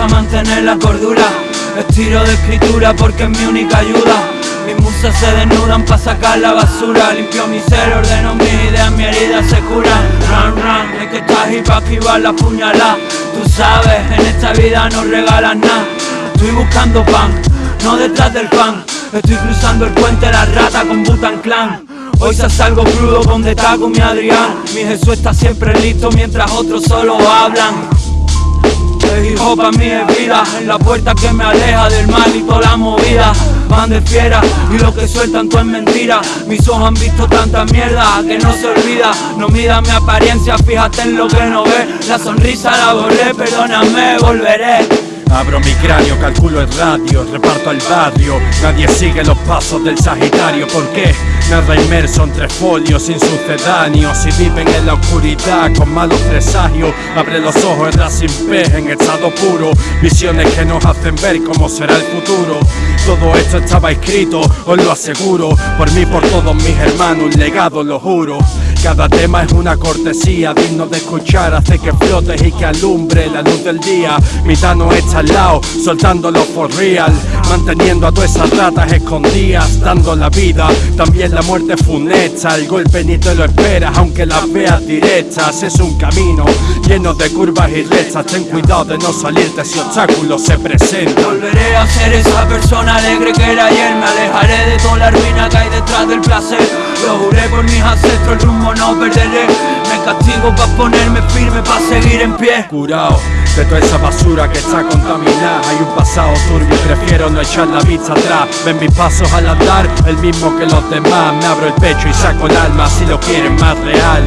a mantener la cordura. Estiro de escritura porque es mi única ayuda. Mis musas se desnudan para sacar la basura. Limpio mi ser, ordeno mis ideas, mi herida se cura. Run, run, es que estás y pa' esquivar la puñalada. Tú sabes, en esta vida no regalas nada. Estoy buscando pan, no detrás del pan. Estoy cruzando el puente la rata con Butan Clan. Hoy se salgo crudo con con mi Adrián. Mi Jesús está siempre listo mientras otros solo hablan el hip hop a mí es vida la puerta que me aleja del mal y toda la movida. Van de fiera y lo que sueltan todo es mentira. Mis ojos han visto tanta mierda que no se olvida. No mida mi apariencia, fíjate en lo que no ve. La sonrisa la borré, perdóname, volveré Abro mi cráneo, calculo el radio, reparto al barrio. Nadie sigue los pasos del Sagitario, ¿por qué? Nada inmerso entre folios sin sucedáneos. Y viven en la oscuridad con malos presagios Abre los ojos, el sin pez en estado puro. Visiones que nos hacen ver cómo será el futuro. Todo esto estaba escrito, os lo aseguro. Por mí, por todos mis hermanos, un legado, lo juro cada tema es una cortesía, digno de escuchar, hace que flotes y que alumbre la luz del día. Mi no está al lado, soltándolo for real, manteniendo a todas esas ratas escondidas, dando la vida. También la muerte funesta, el golpe ni te lo esperas, aunque las veas directas. Es un camino lleno de curvas y rectas, ten cuidado de no salirte si obstáculos se presentan. Volveré a ser esa persona alegre que era ayer, me alejaré de toda la ruina que hay detrás del placer. Lo juré por mis ancestros, el rumbo no perderé. Me castigo pa' ponerme firme, pa' seguir en pie. Curado de toda esa basura que está contaminada. Hay un pasado turbio y prefiero no echar la vista atrás. Ven mis pasos al andar, el mismo que los demás. Me abro el pecho y saco el alma si lo quieren más real